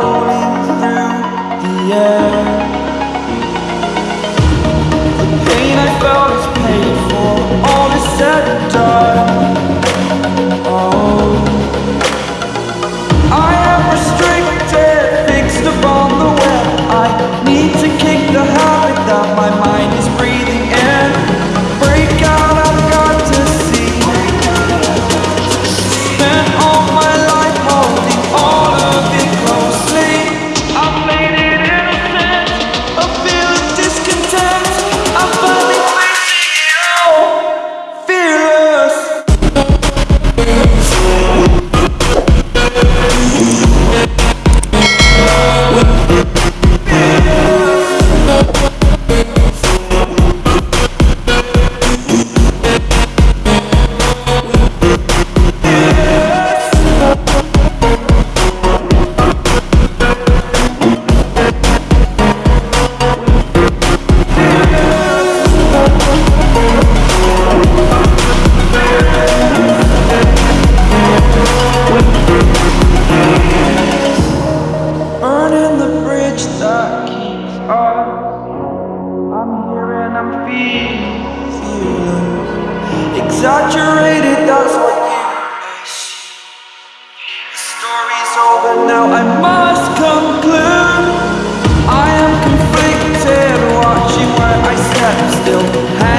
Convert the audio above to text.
floating through the air. The pain I felt is paid for, all is said built